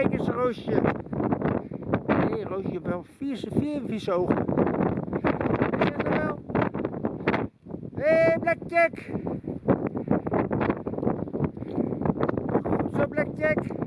Kijk eens, Roosje. Hé, Roosje heeft wel vier, vier visogen. ogen. wel? Hé, hey, Blackjack. Goed zo, Blackjack.